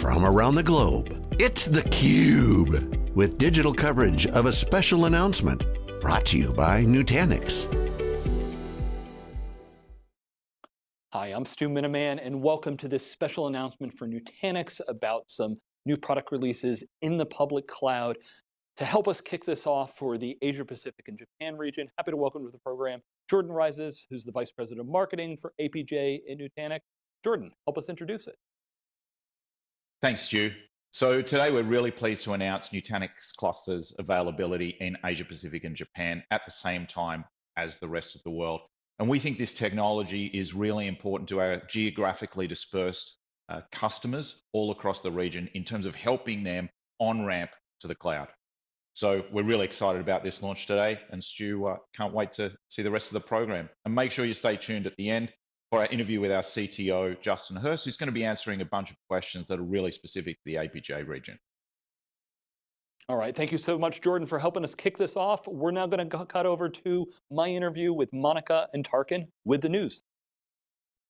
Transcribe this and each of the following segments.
from around the globe. It's theCUBE, with digital coverage of a special announcement brought to you by Nutanix. Hi, I'm Stu Miniman and welcome to this special announcement for Nutanix about some new product releases in the public cloud. To help us kick this off for the Asia Pacific and Japan region, happy to welcome to the program Jordan Rises, who's the Vice President of Marketing for APJ in Nutanix. Jordan, help us introduce it. Thanks, Stu. So today we're really pleased to announce Nutanix clusters availability in Asia Pacific and Japan at the same time as the rest of the world. And we think this technology is really important to our geographically dispersed uh, customers all across the region in terms of helping them on ramp to the cloud. So we're really excited about this launch today and Stu uh, can't wait to see the rest of the program. And make sure you stay tuned at the end our interview with our CTO, Justin Hurst, who's going to be answering a bunch of questions that are really specific to the APJ region. All right, thank you so much, Jordan, for helping us kick this off. We're now going to cut over to my interview with Monica and Tarkan with the news.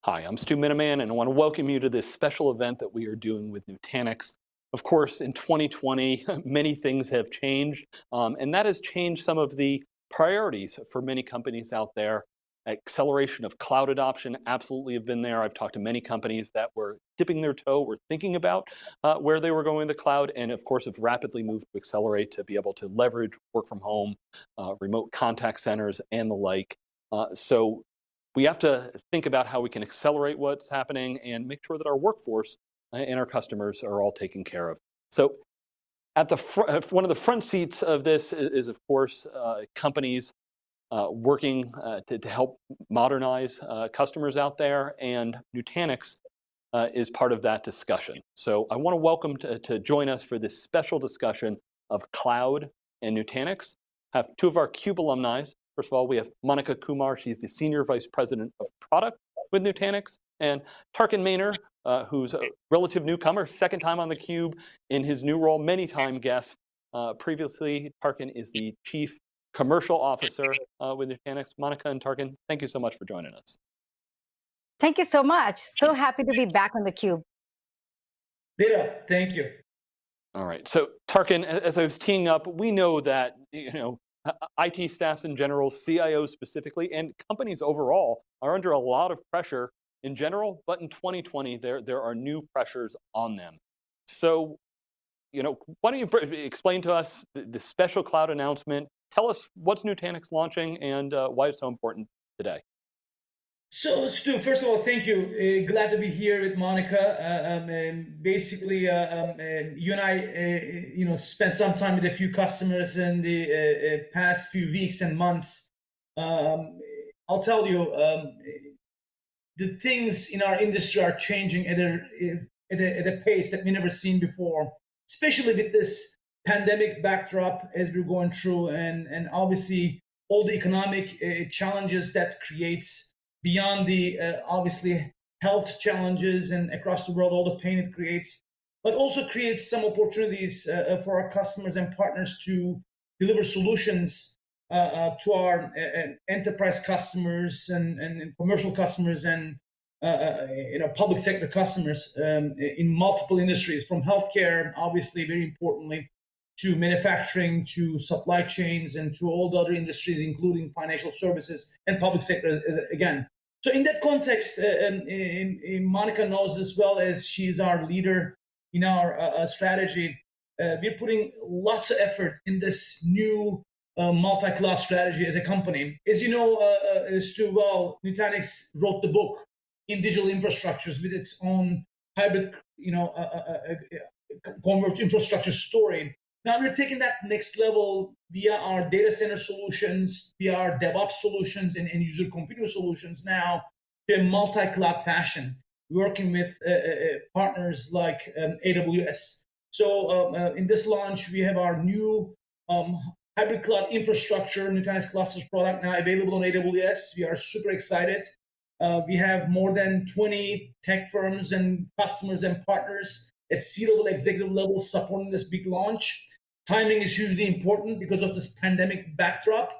Hi, I'm Stu Miniman, and I want to welcome you to this special event that we are doing with Nutanix. Of course, in 2020, many things have changed, um, and that has changed some of the priorities for many companies out there acceleration of cloud adoption absolutely have been there. I've talked to many companies that were dipping their toe, were thinking about uh, where they were going to the cloud, and of course have rapidly moved to accelerate to be able to leverage work from home, uh, remote contact centers, and the like. Uh, so we have to think about how we can accelerate what's happening and make sure that our workforce and our customers are all taken care of. So at the one of the front seats of this is, is of course, uh, companies uh, working uh, to, to, help modernize uh, customers out there, and Nutanix uh, is part of that discussion. So I want to welcome to, to, join us for this special discussion of cloud and Nutanix. Have two of our CUBE alumni. First of all, we have Monica Kumar. She's the Senior Vice President of Product with Nutanix. And Tarkan Maner, uh, who's a relative newcomer, second time on the Cube in his new role, many time guest. Uh, previously, Tarkan is the Chief commercial officer uh, with Nutanix. Monica and Tarkan, thank you so much for joining us. Thank you so much. So happy to be back on theCUBE. Lita, thank you. All right, so Tarkan, as I was teeing up, we know that you know IT staffs in general, CIOs specifically, and companies overall are under a lot of pressure in general, but in 2020, there, there are new pressures on them. So, you know, why don't you explain to us the, the special cloud announcement, Tell us what's Nutanix launching and uh, why it's so important today. So, Stu, first of all, thank you. Uh, glad to be here with Monica. Uh, um, and basically, uh, um, you and I, uh, you know, spent some time with a few customers in the uh, uh, past few weeks and months. Um, I'll tell you, um, the things in our industry are changing at a, at a, at a pace that we never seen before, especially with this pandemic backdrop as we're going through, and and obviously all the economic uh, challenges that creates beyond the uh, obviously health challenges and across the world all the pain it creates, but also creates some opportunities uh, uh for our customers and partners to deliver solutions uh, uh, to our enterprise customers and, and, commercial customers and uh, you know, public sector customers um, in multiple industries, from healthcare, obviously, very importantly, to manufacturing, to supply chains, and to all the other industries, including financial services and public sector again. So in that context, uh, and, and, Monica knows as well as she's our leader in our uh, uh, strategy. Uh, we're putting lots of effort in this new uh, multi-cloud strategy as a company. As you know, uh, as too well, Nutanix wrote the book in digital infrastructures with its own hybrid, you know, converged infrastructure story. Now we're taking that next level via our data center solutions, via our DevOps solutions and end user computer solutions now to a multi-cloud fashion, working with uh, uh, uh partners like um, AWS. So um, uh, in this launch, we have our new um, hybrid cloud infrastructure, Nutanix Clusters product now available on AWS. We are super excited. Uh, we have more than 20 tech firms and customers and partners at C-level executive level supporting this big launch. Timing is hugely important because of this pandemic backdrop.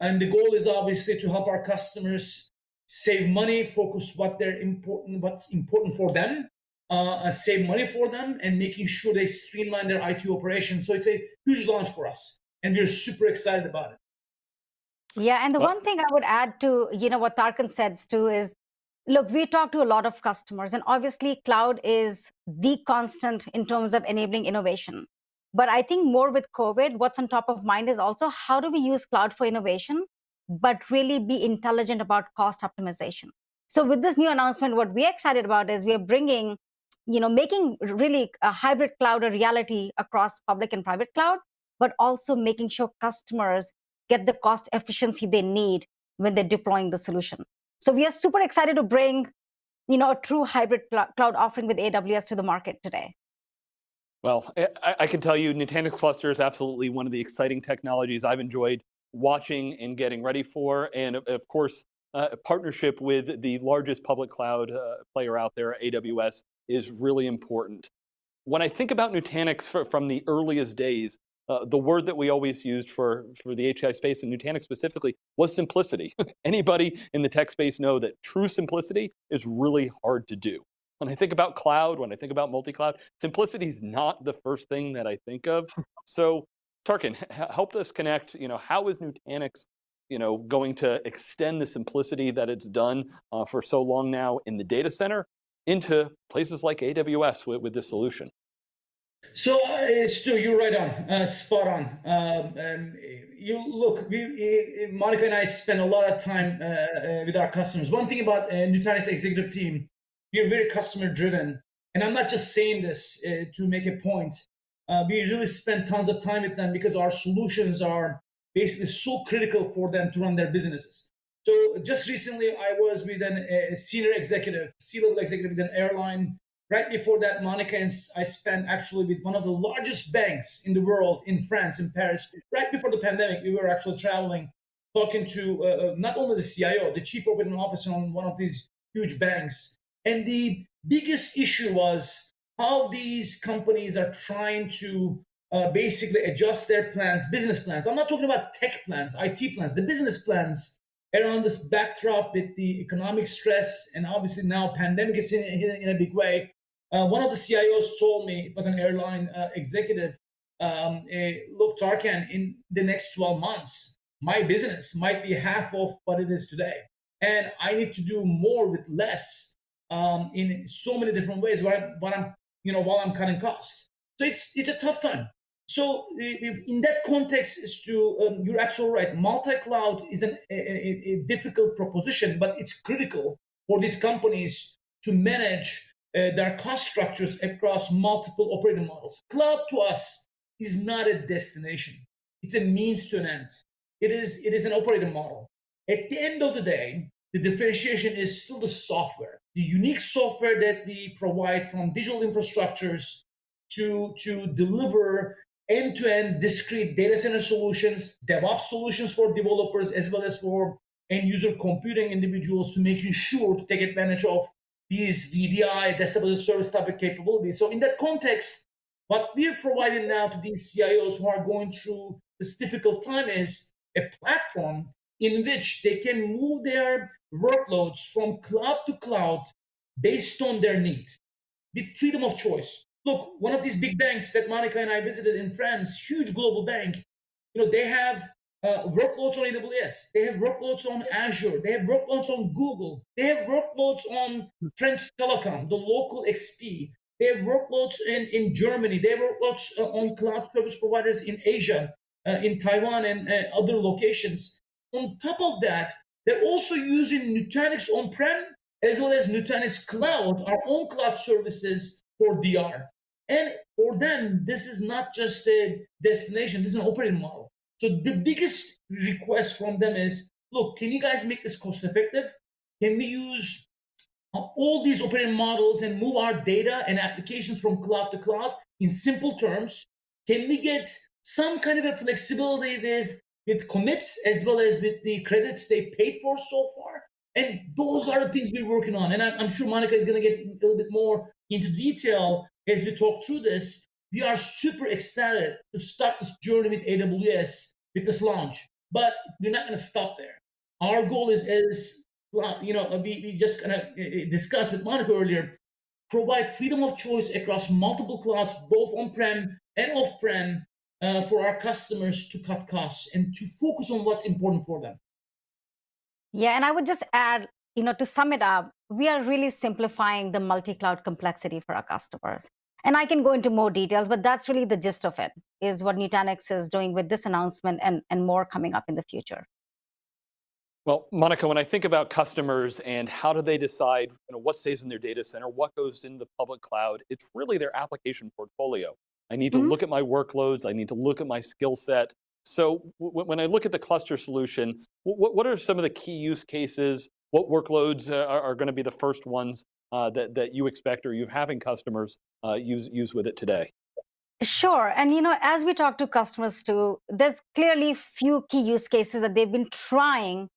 And the goal is obviously to help our customers save money, focus what they're important, what's important for them, uh, save money for them and making sure they streamline their IT operations. So it's a huge launch for us, and we're super excited about it. Yeah, and the well, one thing I would add to you know what Tarkan says too is, look, we talk to a lot of customers, and obviously cloud is the constant in terms of enabling innovation. But I think more with COVID, what's on top of mind is also how do we use cloud for innovation, but really be intelligent about cost optimization. So with this new announcement, what we're excited about is we are bringing, you know, making really a hybrid cloud a reality across public and private cloud, but also making sure customers get the cost efficiency they need when they're deploying the solution. So we are super excited to bring, you know, a true hybrid cloud offering with AWS to the market today. Well, I, I, can tell you Nutanix Cluster is absolutely one of the exciting technologies I've enjoyed watching and getting ready for. And of course, uh, partnership with the largest public cloud uh, player out there, AWS, is really important. When I think about Nutanix for, from the earliest days, uh, the word that we always used for, for the HCI space and Nutanix specifically was simplicity. Anybody in the tech space know that true simplicity is really hard to do. When I think about cloud, when I think about multi-cloud, simplicity is not the first thing that I think of. So Tarkan, help us connect, you know, how is Nutanix you know, going to extend the simplicity that it's done uh, for so long now in the data center into places like AWS with, with this solution? So, uh, Stu, you're right on, uh, spot on. Um, um, you look, we, Monica and I spend a lot of time uh, uh with our customers. One thing about uh, Nutanix executive team, we're very customer driven, and I'm not just saying this uh, to make a point. Uh, we really spend tons of time with them because our solutions are basically so critical for them to run their businesses. So just recently, I was with an, a senior executive, C-level executive with an airline. Right before that, Monica and I spent actually with one of the largest banks in the world in France, in Paris. Right before the pandemic, we were actually traveling, talking to uh, uh not only the CIO, the chief operating officer on one of these huge banks. And the biggest issue was how these companies are trying to uh, basically adjust their plans, business plans. I'm not talking about tech plans, IT plans, the business plans around this backdrop with the economic stress and obviously now pandemic is hitting in, in a big way. Uh, one of the CIOs told me, it was an airline uh, executive, um, look, Tarkan, in the next 12 months, my business might be half of what it is today. And I need to do more with less um, in so many different ways while, while I'm, you know, while I'm cutting costs. So it's, it's a tough time. So in that context, is to um, you're absolutely right. Multi-cloud is an, a, a, difficult proposition, but it's critical for these companies to manage uh, their cost structures across multiple operating models. Cloud to us is not a destination; it's a means to an end. It is it is an operating model. At the end of the day, the differentiation is still the software, the unique software that we provide from digital infrastructures to to deliver end-to-end discrete data center solutions, DevOps solutions for developers, as well as for end user computing individuals to making sure to take advantage of these VDI, desktop as a service type of capabilities. So in that context, what we're providing now to these CIOs who are going through this difficult time is a platform in which they can move their workloads from cloud to cloud based on their need with freedom of choice look, one of these big banks that Monica and I visited in France, huge global bank, you know, they have uh, workloads on AWS, they have workloads on Azure, they have workloads on Google, they have workloads on French Telecom, the local XP, they have workloads in, in Germany, they have workloads uh, on cloud service providers in Asia, uh, in Taiwan, and uh, other locations. On top of that, they're also using Nutanix on-prem as well as Nutanix Cloud, our own cloud services for DR. And for them, this is not just a destination, this is an operating model. So the biggest request from them is, look, can you guys make this cost effective? Can we use all these operating models and move our data and applications from cloud to cloud in simple terms? Can we get some kind of a flexibility with, with commits as well as with the credits they paid for so far? And those are the things we're working on. And I'm, sure Monica is going to get a little bit more into detail as we talk through this. We are super excited to start this journey with AWS with this launch, but we're not going to stop there. Our goal is, as you know, we, we just kind of uh, uh, discussed with Monica earlier, provide freedom of choice across multiple clouds, both on-prem and off-prem, uh, for our customers to cut costs and to focus on what's important for them. Yeah, and I would just add, you know, to sum it up, we are really simplifying the multi-cloud complexity for our customers. And I can go into more details, but that's really the gist of it, is what Nutanix is doing with this announcement and, and more coming up in the future. Well, Monica, when I think about customers and how do they decide you know, what stays in their data center, what goes in the public cloud, it's really their application portfolio. I need to mm -hmm. look at my workloads, I need to look at my skill set. So when I look at the cluster solution, what are some of the key use cases? What workloads uh, are, are going to be the first ones uh, that, that you expect or you're having customers uh, use, use with it today? Sure. And you know, as we talk to customers too, there's clearly few key use cases that they've been trying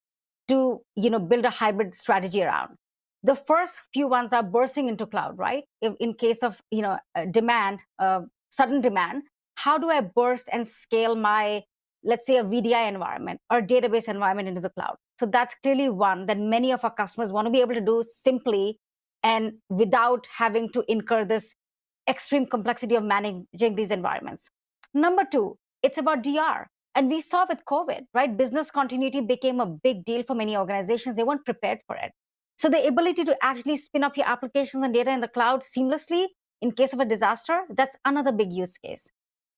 to you know, build a hybrid strategy around. The first few ones are bursting into cloud, right? If, in case of you know, demand, uh, sudden demand, how do I burst and scale my, let's say a VDI environment or database environment into the cloud? So that's clearly one that many of our customers want to be able to do simply and without having to incur this extreme complexity of managing these environments. Number two, it's about DR. And we saw with COVID, right? Business continuity became a big deal for many organizations. They weren't prepared for it. So the ability to actually spin up your applications and data in the cloud seamlessly in case of a disaster, that's another big use case.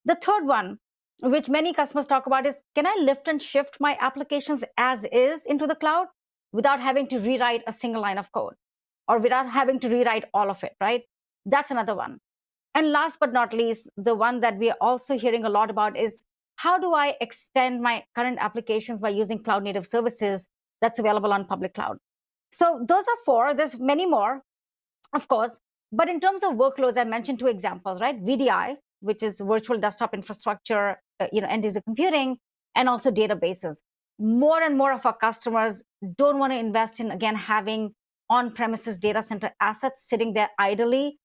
The third one, which many customers talk about is, can I lift and shift my applications as is into the cloud without having to rewrite a single line of code? or without having to rewrite all of it, right? That's another one. And last but not least, the one that we are also hearing a lot about is how do I extend my current applications by using cloud native services that's available on public cloud? So those are four. There's many more, of course. But in terms of workloads, I mentioned two examples, right? VDI, which is virtual desktop infrastructure, uh, you know, end user computing, and also databases. More and more of our customers don't want to invest in, again, having on-premises data center assets sitting there idly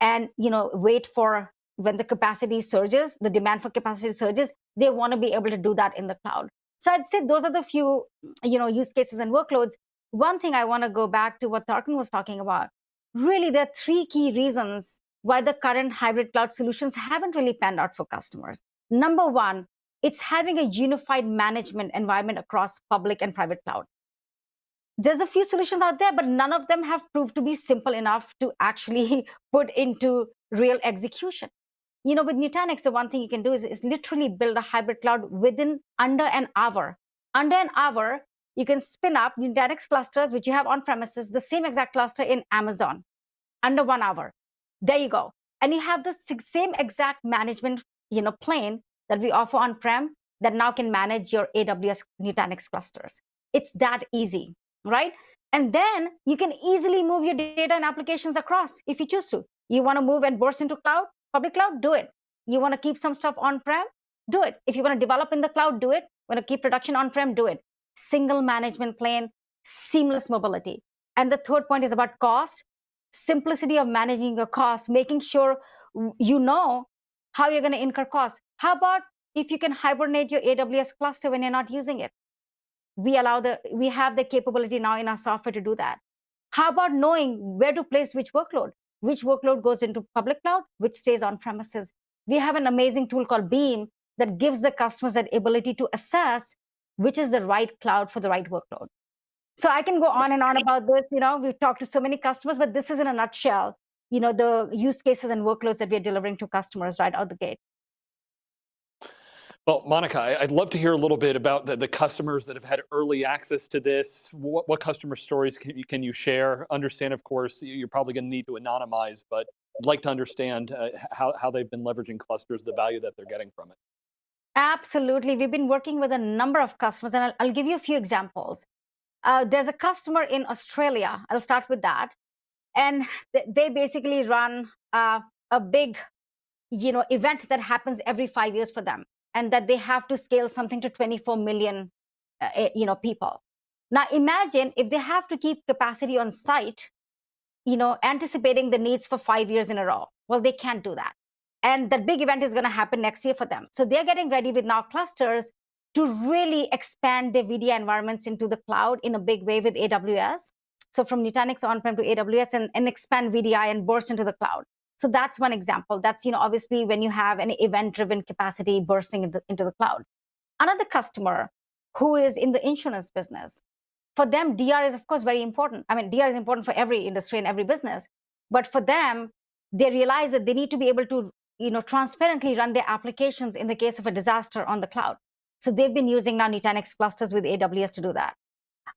and you know wait for when the capacity surges, the demand for capacity surges, they want to be able to do that in the cloud. So I'd say those are the few you know use cases and workloads. One thing I want to go back to what Tarkan was talking about. Really, there are three key reasons why the current hybrid cloud solutions haven't really panned out for customers. Number one, it's having a unified management environment across public and private cloud there's a few solutions out there, but none of them have proved to be simple enough to actually put into real execution. You know, with Nutanix, the one thing you can do is, is literally build a hybrid cloud within under an hour. Under an hour, you can spin up Nutanix clusters, which you have on premises, the same exact cluster in Amazon, under one hour. There you go. And you have the same exact management you know, plane that we offer on-prem that now can manage your AWS Nutanix clusters. It's that easy right? And then you can easily move your data and applications across if you choose to. You want to move and burst into cloud, public cloud, do it. You want to keep some stuff on-prem, do it. If you want to develop in the cloud, do it. Want to keep production on-prem, do it. Single management plane, seamless mobility. And the third point is about cost, simplicity of managing your costs, making sure you know how you're going to incur costs. How about if you can hibernate your AWS cluster when you're not using it? we allow the we have the capability now in our software to do that how about knowing where to place which workload which workload goes into public cloud which stays on premises we have an amazing tool called beam that gives the customers that ability to assess which is the right cloud for the right workload so i can go on and on about this you know we've talked to so many customers but this is in a nutshell you know the use cases and workloads that we're delivering to customers right out the gate well, Monica, I'd love to hear a little bit about the, the customers that have had early access to this. What, what customer stories can you, can you share? Understand, of course, you're probably going to need to anonymize, but I'd like to understand uh, how, how they've been leveraging clusters, the value that they're getting from it. Absolutely. We've been working with a number of customers, and I'll, I'll give you a few examples. Uh, there's a customer in Australia. I'll start with that. And th they basically run uh, a big you know, event that happens every five years for them and that they have to scale something to 24 million uh, eh, you know people now imagine if they have to keep capacity on site you know anticipating the needs for five years in a row well they can't do that and that big event is going to happen next year for them so they're getting ready with now clusters to really expand their VDI environments into the cloud in a big way with AWS So from Nutanix on-prem to AWS and, and expand VDI and burst into the cloud. So that's one example. That's you know obviously when you have an event-driven capacity bursting into, into the cloud. Another customer who is in the insurance business, for them DR is of course very important. I mean DR is important for every industry and every business, but for them they realize that they need to be able to you know transparently run their applications in the case of a disaster on the cloud. So they've been using now Nutanix clusters with AWS to do that.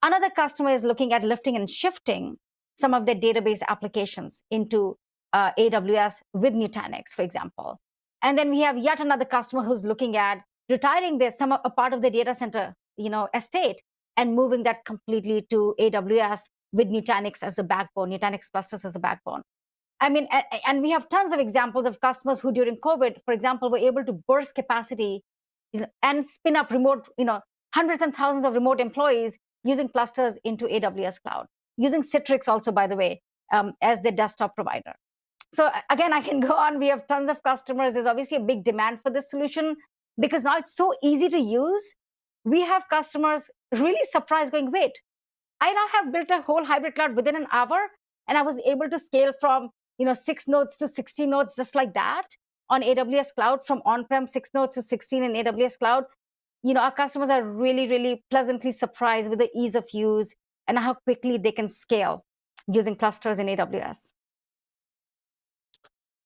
Another customer is looking at lifting and shifting some of their database applications into uh, AWS with Nutanix, for example. And then we have yet another customer who's looking at retiring their some a part of the data center, you know, estate and moving that completely to AWS with Nutanix as the backbone, Nutanix clusters as the backbone. I mean, and we have tons of examples of customers who during COVID, for example, were able to burst capacity and spin up remote, you know, hundreds and thousands of remote employees using clusters into AWS cloud, using Citrix also, by the way, um, as the desktop provider. So again, I can go on. We have tons of customers. There's obviously a big demand for this solution because now it's so easy to use. We have customers really surprised going, wait, I now have built a whole hybrid cloud within an hour and I was able to scale from you know, six nodes to 60 nodes just like that on AWS cloud from on-prem six nodes to 16 in AWS cloud. You know, our customers are really, really pleasantly surprised with the ease of use and how quickly they can scale using clusters in AWS.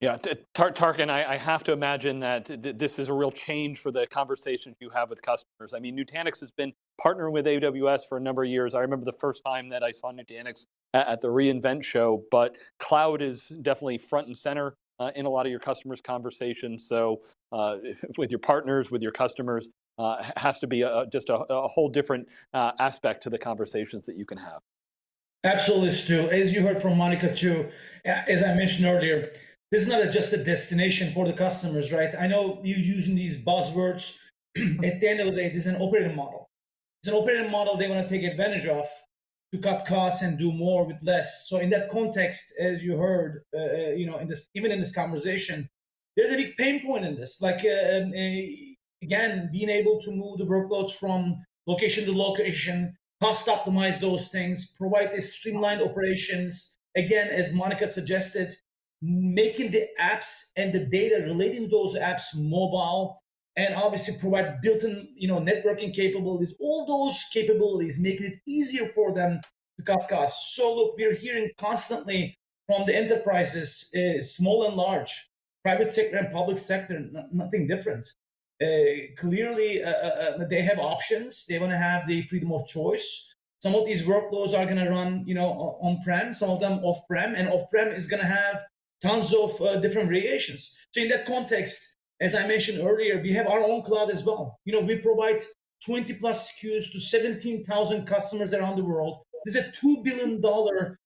Yeah, Tar Tarkan, I, I, have to imagine that th this is a real change for the conversations you have with customers. I mean, Nutanix has been partnering with AWS for a number of years. I remember the first time that I saw Nutanix at, the re:Invent show, but cloud is definitely front and center uh, in a lot of your customers' conversations. So uh, with your partners, with your customers, uh, has to be a, just a, a, whole different uh, aspect to the conversations that you can have. Absolutely, Stu. As you heard from Monica too, as I mentioned earlier, this is not just a destination for the customers, right? I know you're using these buzzwords. At the end of the day, this is an operating model. It's an operating model they want to take advantage of to cut costs and do more with less. So in that context, as you heard, uh, uh you know, in this even in this conversation, there's a big pain point in this. Like uh, um, again, being able to move the workloads from location to location, cost optimize those things, provide these streamlined operations. Again, as Monica suggested, making the apps and the data relating to those apps mobile and obviously provide built-in you know networking capabilities. All those capabilities making it easier for them to cut costs. So look we're hearing constantly from the enterprises uh, small and large private sector and public sector nothing different. Uh, clearly uh, uh, uh, they have options. They want to have the freedom of choice. Some of these workloads are going to run you know on-prem some of them off-prem and off-prem is going to have tons of uh, different variations. So in that context, as I mentioned earlier, we have our own cloud as well. You know, we provide 20 plus SKUs to 17,000 customers around the world. This is a $2 billion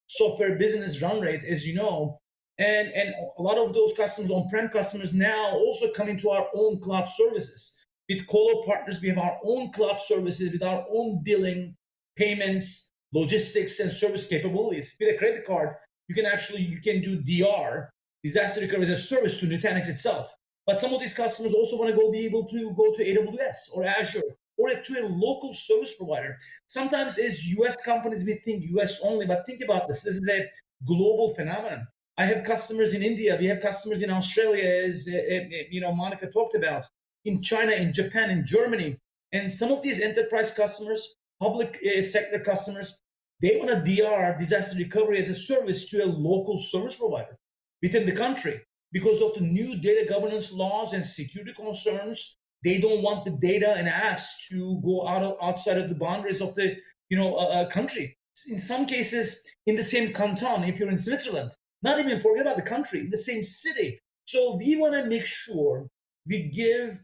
software business run rate, as you know. And, and a lot of those customers, on-prem customers now also come into our own cloud services. With Colo partners, we have our own cloud services with our own billing, payments, logistics, and service capabilities. With a credit card, you can actually you can do DR, disaster recovery as a service to Nutanix itself. But some of these customers also want to go be able to go to AWS or Azure or to a local service provider. Sometimes as US companies, we think US only, but think about this. This is a global phenomenon. I have customers in India. We have customers in Australia, as uh, uh, you know, Monica talked about, in China, in Japan, in Germany. And some of these enterprise customers, public sector customers, they want to DR, disaster recovery, as a service to a local service provider within the country. Because of the new data governance laws and security concerns, they don't want the data and apps to go out of, outside of the boundaries of the you know uh, country. In some cases, in the same canton, if you're in Switzerland, not even forget about the country, in the same city. So we want to make sure we give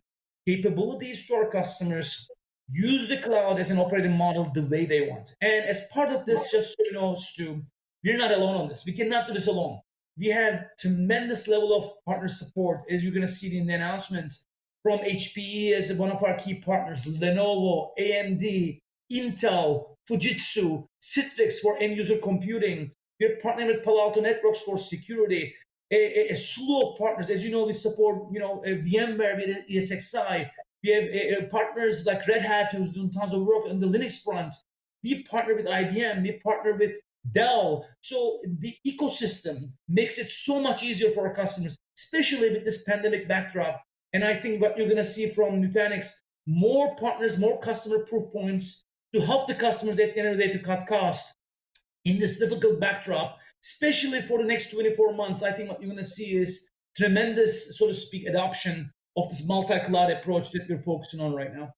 capabilities to our customers use the cloud as an operating model the way they want. And as part of this, just so you know, Stu, we're not alone on this. We cannot do this alone. We have tremendous level of partner support, as you're going to see in the announcements from HPE as one of our key partners, Lenovo, AMD, Intel, Fujitsu, Citrix for end user computing. We're partnering with Palo Alto Networks for security. A, a, a, slew of partners. As you know, we support you know VMware with ESXi. We have uh, partners like Red Hat who's doing tons of work on the Linux front. We partner with IBM. We partner with Dell. So the ecosystem makes it so much easier for our customers, especially with this pandemic backdrop. And I think what you're going to see from Nutanix, more partners, more customer proof points to help the customers at the end of the day to cut costs in this difficult backdrop, especially for the next 24 months. I think what you're going to see is tremendous, so to speak, adoption of this multi-cloud approach that we're focusing on right now.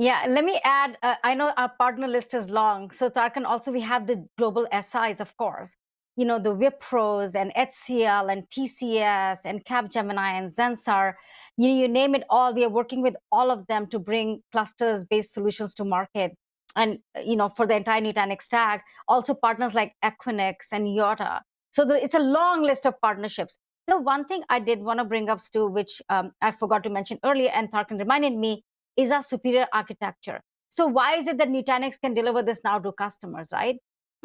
Yeah, let me add, uh, I know our partner list is long. So Tarkan, also we have the global SIs, of course. You know, the Wipros and HCL and TCS and Capgemini and Zensar, you, you name it all. We are working with all of them to bring clusters-based solutions to market. And, you know, for the entire Nutanix stack, also partners like Equinix and Yotta. So the, it's a long list of partnerships. The one thing I did want to bring up, Stu, which um, I forgot to mention earlier, and Tarkan reminded me, is our superior architecture. So why is it that Nutanix can deliver this now to customers, right?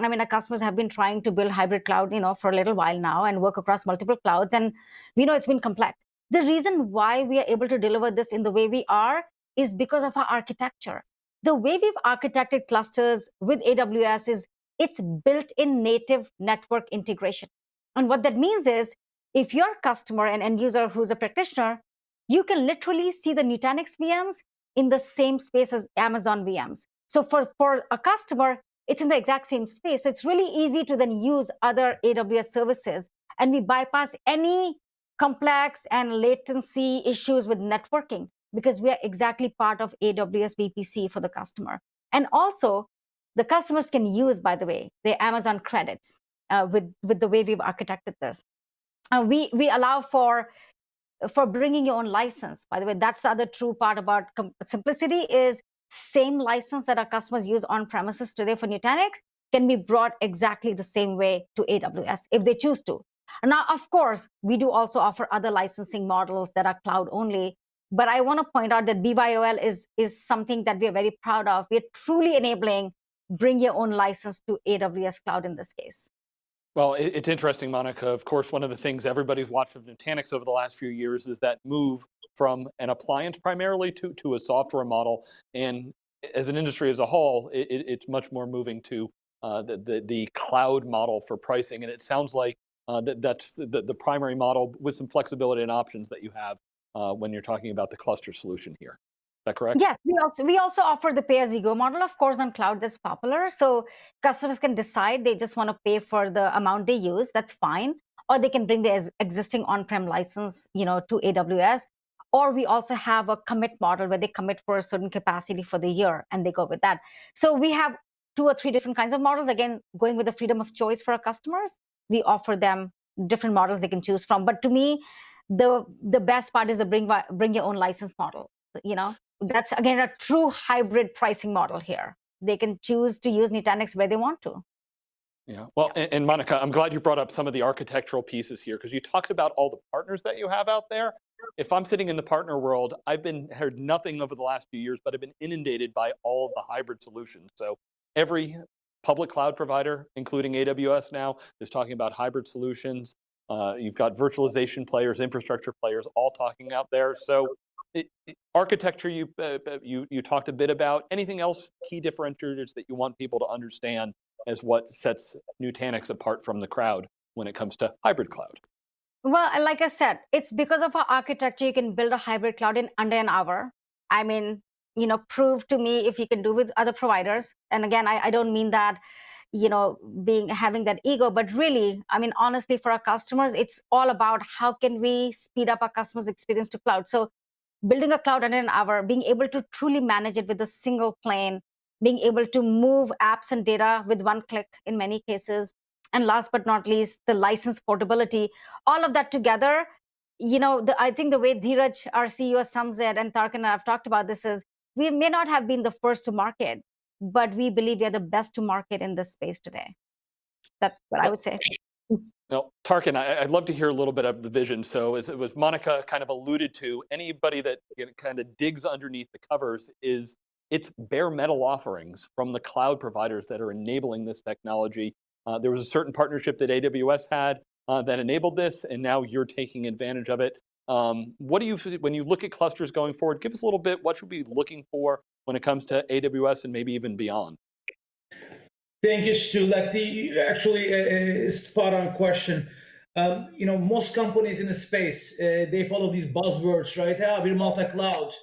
I mean, our customers have been trying to build hybrid cloud, you know, for a little while now and work across multiple clouds, and we know it's been complex. The reason why we are able to deliver this in the way we are is because of our architecture. The way we've architected clusters with AWS is it's built-in native network integration. And what that means is if you're a customer and end user who's a practitioner, you can literally see the Nutanix VMs in the same space as Amazon VMs. So for, for a customer, it's in the exact same space. So it's really easy to then use other AWS services. And we bypass any complex and latency issues with networking because we are exactly part of AWS VPC for the customer. And also, the customers can use, by the way, the Amazon credits uh, with, with the way we've architected this. Uh, we, we allow for for bringing your own license. By the way, that's the other true part about simplicity is same license that our customers use on premises today for Nutanix can be brought exactly the same way to AWS if they choose to. Now, of course, we do also offer other licensing models that are cloud only. But I want to point out that BYOL is, is something that we are very proud of. We're truly enabling bring your own license to AWS cloud in this case. Well, it's interesting, Monica. Of course, one of the things everybody's watched of Nutanix over the last few years is that move from an appliance primarily to, to a software model. And as an industry as a whole, it, it's much more moving to uh, the, the, the, cloud model for pricing. And it sounds like uh, that, that's the, the primary model with some flexibility and options that you have uh, when you're talking about the cluster solution here that correct? Yes, we also we also offer the pay-as-you-go model, of course, on cloud that's popular. So customers can decide they just want to pay for the amount they use. That's fine, or they can bring their existing on-prem license, you know, to AWS. Or we also have a commit model where they commit for a certain capacity for the year and they go with that. So we have two or three different kinds of models. Again, going with the freedom of choice for our customers, we offer them different models they can choose from. But to me, the the best part is the bring bring your own license model. You know, that's again a true hybrid pricing model here. They can choose to use Nutanix where they want to. Yeah, well, yeah. And, and, Monica, I'm glad you brought up some of the architectural pieces here because you talked about all the partners that you have out there. If I'm sitting in the partner world, I've been heard nothing over the last few years, but I've been inundated by all of the hybrid solutions. So every public cloud provider, including AWS now, is talking about hybrid solutions. Uh, you've got virtualization players, infrastructure players, all talking out there. So it, it, architecture you, uh, uh, you, you talked a bit about. Anything else, key differentiators that you want people to understand as what sets Nutanix apart from the crowd when it comes to hybrid cloud? Well, like I said, it's because of our architecture, you can build a hybrid cloud in under an hour. I mean, you know, prove to me if you can do with other providers. And again, I, I don't mean that, you know, being having that ego, but really, I mean, honestly, for our customers, it's all about how can we speed up our customers' experience to cloud. So building a cloud under an hour, being able to truly manage it with a single plane, being able to move apps and data with one click in many cases. And last but not least, the license portability, all of that together, you know, the, I think the way Dheeraj, our CEO, sums it, and Tarkan and I have talked about this is, we may not have been the first to market, but we believe we are the best to market in this space today. That's what I would say. Now, Tarkan, I, would love to hear a little bit of the vision. So as it was Monica kind of alluded to, anybody that kind of digs underneath the covers is it's bare metal offerings from the cloud providers that are enabling this technology. Uh, there was a certain partnership that AWS had uh, that enabled this, and now you're taking advantage of it. Um, what do you, when you look at clusters going forward, give us a little bit, what should we be looking for when it comes to AWS and maybe even beyond? Thank you, Stu. Like the actually a, a spot on question. Um, you know, most companies in the space uh, they follow these buzzwords, right? Ah, we're multi-cloud,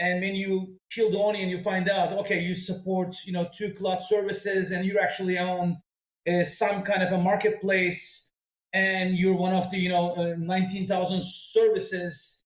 and when you peel the onion, you find out, okay, you support you know two cloud services, and you're actually on uh, some kind of a marketplace, and you're one of the you know uh, 19,000 services.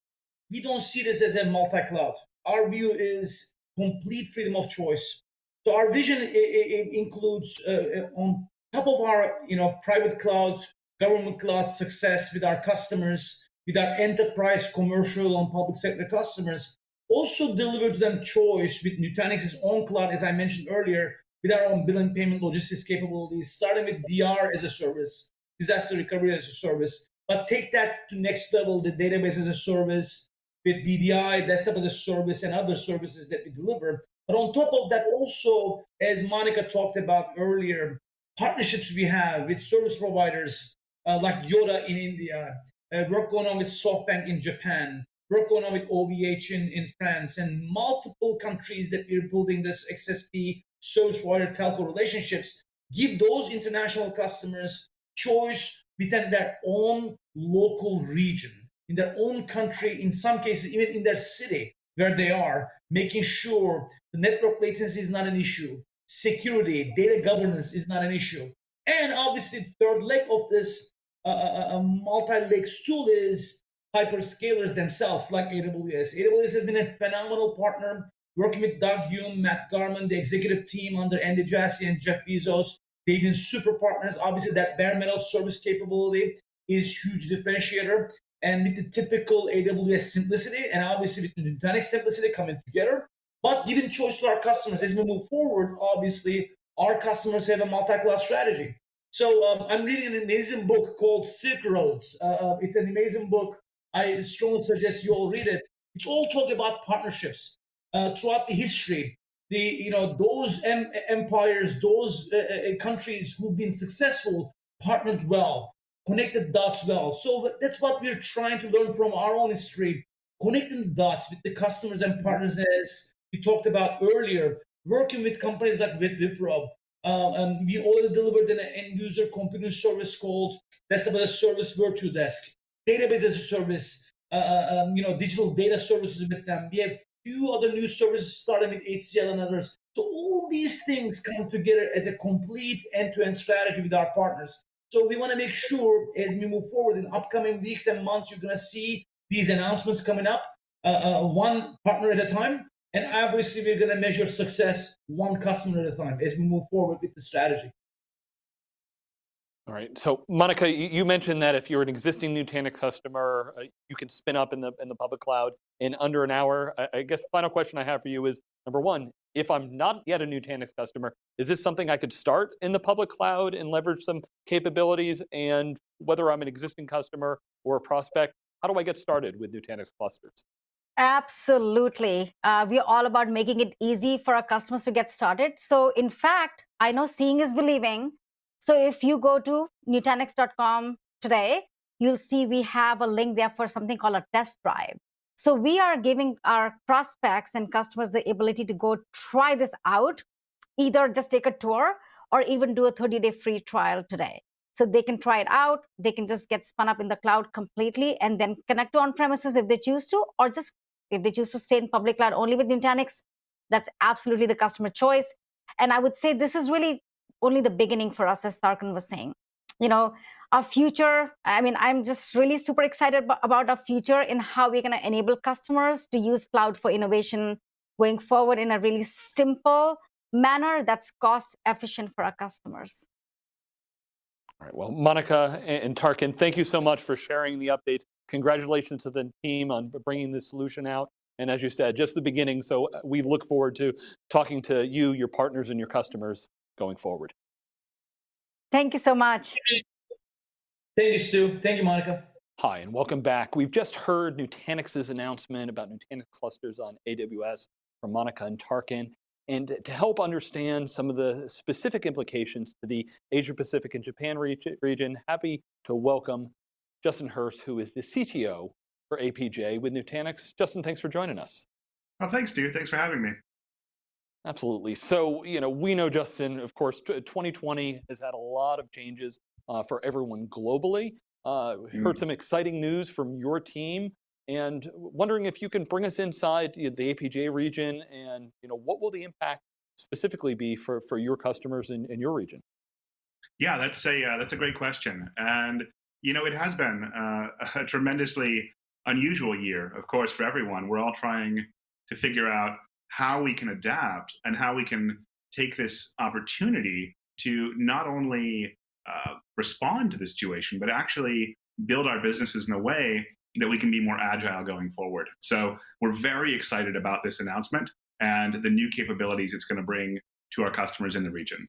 We don't see this as a multi-cloud. Our view is complete freedom of choice so our vision it, it includes uh, uh, on top of our you know private cloud, government cloud success with our customers, with our enterprise, commercial, and public sector customers, also deliver to them choice with Nutanix's own cloud, as I mentioned earlier, with our own billing payment logistics capabilities, starting with DR as a service, disaster recovery as a service, but take that to next level, the database as a service, with VDI, desktop as a service, and other services that we deliver. But on top of that, also, as Monica talked about earlier, partnerships we have with service providers uh, like Yotta in India, uh, work going on with SoftBank in Japan, work going on with OVH in, in France, and multiple countries that we're building this XSP service provider telco relationships, give those international customers choice within their own local region, in their own country, in some cases, even in their city where they are, making sure the network latency is not an issue, security, data governance is not an issue. And obviously, the third leg of this uh, uh, uh multi-leg stool is hyperscalers themselves, like AWS. AWS has been a phenomenal partner working with Doug Yeum, Matt Garman, the executive team under Andy Jassy and Jeff Bezos. They've been super partners. Obviously, that bare metal service capability is huge differentiator. And with the typical AWS simplicity, and obviously with the Nutanix simplicity coming together, but giving choice to our customers as we move forward, obviously, our customers have a multi-cloud strategy. So um, I'm reading an amazing book called Silk Roads. Uh, uh, it's an amazing book. I strongly suggest you all read it. It's all talk about partnerships uh, throughout the history. The you know those em- empires, those uh, uh, countries who've been successful partnered well, connected dots well. So that's what we're trying to learn from our own history, connecting dots with the customers and partners as we talked about earlier, working with companies like Wipro, um, and we already delivered an end user computing service called that's about a service virtual desk, database as a service, uh, uh, um, you know, digital data services with them. We have few other new services starting with HCL and others. So all these things come together as a complete end-to-end strategy with our partners. So we want to make sure as we move forward in upcoming weeks and months, you're going to see these announcements coming up, uh, uh, one partner at a time. And obviously, we're going to measure success one customer at a time as we move forward with the strategy. All right. So, Monica, you mentioned that if you're an existing Nutanix customer, uh, you can spin up in the in the public cloud in under an hour. I, I guess final question I have for you is number one: If I'm not yet a Nutanix customer, is this something I could start in the public cloud and leverage some capabilities? And whether I'm an existing customer or a prospect, how do I get started with Nutanix clusters? Absolutely. Uh, we're all about making it easy for our customers to get started. So, in fact, I know seeing is believing. So, if you go to Nutanix.com today, you'll see we have a link there for something called a test drive. So, we are giving our prospects and customers the ability to go try this out, either just take a tour or even do a 30 day free trial today. So they can try it out. They can just get spun up in the cloud completely and then connect to on premises if they choose to, or just if they choose to stay in public cloud only with Nutanix, that's absolutely the customer choice. And I would say this is really only the beginning for us, as Tarkan was saying. You know, our future, I mean, I'm just really super excited about our future in how we're going to enable customers to use cloud for innovation going forward in a really simple manner that's cost efficient for our customers. All right, well, Monica and Tarkan, thank you so much for sharing the updates congratulations to the team on bringing this solution out. And as you said, just the beginning. So uh, we look forward to talking to you, your partners, and your customers going forward. Thank you so much. Thank you, Stu. Thank you, Monica. Hi, and welcome back. We've just heard Nutanix's announcement about Nutanix clusters on AWS from Monica and Tarkan. And to help understand some of the specific implications to the Asia Pacific and Japan region, happy to welcome Justin Hurst, who is the CTO for APJ with Nutanix. Justin, thanks for joining us. Well, thanks, Stu. Thanks for having me. Absolutely. So, you know, we know, Justin, of course, 2020 has had a lot of changes uh, for everyone globally. Uh, mm. Heard some exciting news from your team and wondering if you can bring us inside the APJ region and, you know, what will the impact specifically be for, for your customers in, in your region? Yeah, that's a, uh, that's a great question. And, you know, it has been uh, a tremendously unusual year, of course, for everyone. We're all trying to figure out how we can adapt and how we can take this opportunity to not only uh, respond to the situation, but actually build our businesses in a way that we can be more agile going forward. So we're very excited about this announcement and the new capabilities it's going to bring to our customers in the region.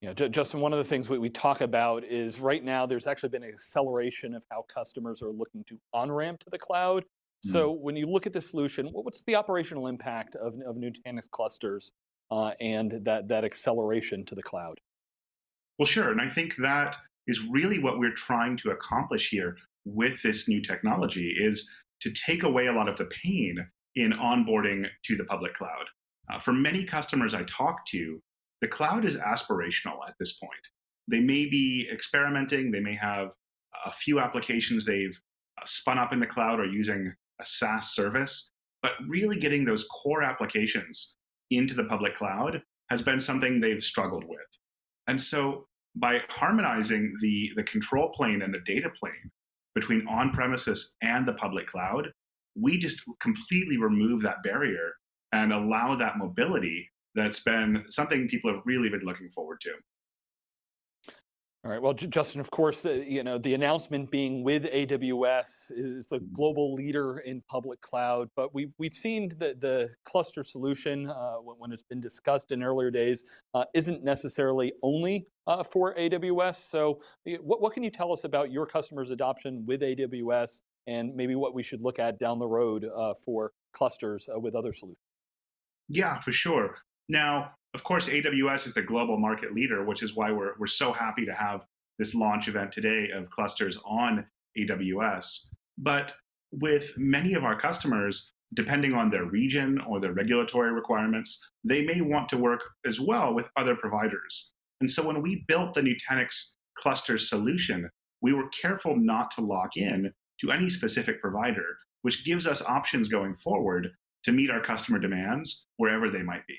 Yeah, Justin, one of the things we, we talk about is right now there's actually been an acceleration of how customers are looking to on-ramp to the cloud. Mm. So when you look at the solution, what's the operational impact of, of Nutanix clusters uh, and that, that acceleration to the cloud? Well, sure. And I think that is really what we're trying to accomplish here with this new technology is to take away a lot of the pain in onboarding to the public cloud. Uh, for many customers I talk to, the cloud is aspirational at this point. They may be experimenting, they may have a few applications they've uh, spun up in the cloud or using a SaaS service, but really getting those core applications into the public cloud has been something they've struggled with. And so by harmonizing the, the control plane and the data plane between on-premises and the public cloud, we just completely remove that barrier and allow that mobility that's been something people have really been looking forward to. All right. Well, Justin, of course, the, you know the announcement being with AWS is the mm-hmm. global leader in public cloud, but we've we've seen the the cluster solution uh, when it's been discussed in earlier days uh, isn't necessarily only uh, for AWS. So, what what can you tell us about your customers' adoption with AWS, and maybe what we should look at down the road uh, for clusters uh, with other solutions? Yeah, for sure. Now, of course, AWS is the global market leader, which is why we're, we're so happy to have this launch event today of clusters on AWS. But with many of our customers, depending on their region or their regulatory requirements, they may want to work as well with other providers. And so when we built the Nutanix cluster solution, we were careful not to lock in to any specific provider, which gives us options going forward to meet our customer demands wherever they might be.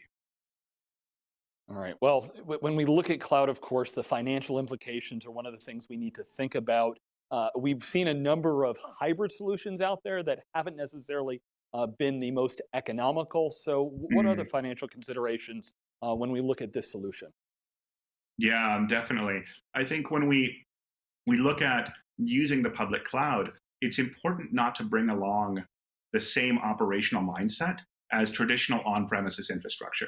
All right. Well, when we look at cloud, of course, the financial implications are one of the things we need to think about. Uh, we've seen a number of hybrid solutions out there that haven't necessarily uh, been the most economical. So what mm. are the financial considerations uh, when we look at this solution? Yeah, um, definitely. I think when we we look at using the public cloud, it's important not to bring along the same operational mindset as traditional on-premises infrastructure.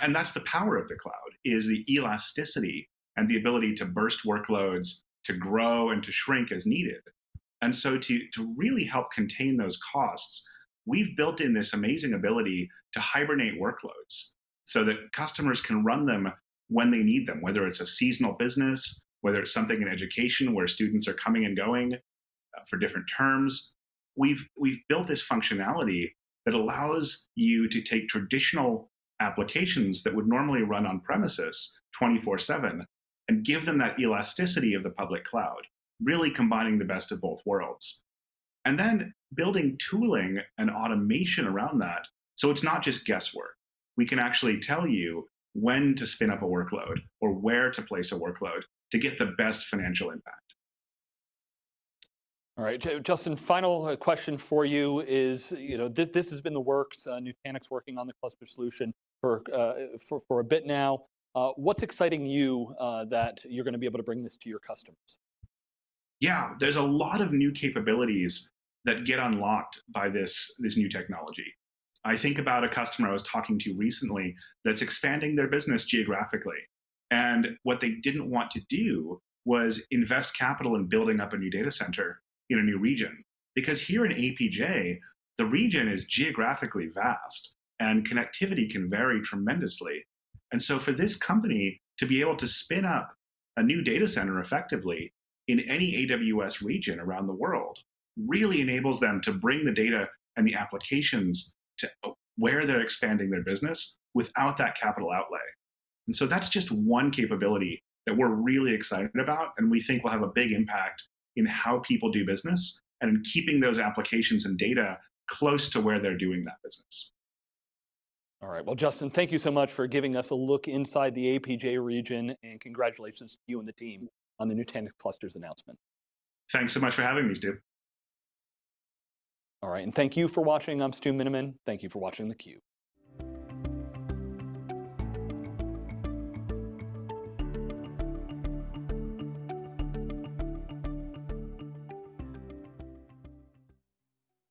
And that's the power of the cloud, is the elasticity and the ability to burst workloads, to grow and to shrink as needed. And so to, to really help contain those costs, we've built in this amazing ability to hibernate workloads so that customers can run them when they need them, whether it's a seasonal business, whether it's something in education where students are coming and going uh, for different terms. We've, we've built this functionality that allows you to take traditional applications that would normally run on premises 24 7 and give them that elasticity of the public cloud, really combining the best of both worlds. And then building tooling and automation around that. So it's not just guesswork. We can actually tell you when to spin up a workload or where to place a workload to get the best financial impact. All right, Justin, final uh, question for you is, you know, this, this has been the works, uh, Nutanix working on the cluster solution for, uh, for, for a bit now. Uh, what's exciting you uh, that you're going to be able to bring this to your customers? Yeah, there's a lot of new capabilities that get unlocked by this, this new technology. I think about a customer I was talking to recently that's expanding their business geographically. And what they didn't want to do was invest capital in building up a new data center in a new region. Because here in APJ, the region is geographically vast and connectivity can vary tremendously. And so for this company to be able to spin up a new data center effectively in any AWS region around the world really enables them to bring the data and the applications to where they're expanding their business without that capital outlay. And so that's just one capability that we're really excited about and we think will have a big impact in how people do business and in keeping those applications and data close to where they're doing that business. All right, well, Justin, thank you so much for giving us a look inside the APJ region and congratulations to you and the team on the Nutanix clusters announcement. Thanks so much for having me, Stu. All right, and thank you for watching. I'm Stu Miniman. Thank you for watching theCUBE.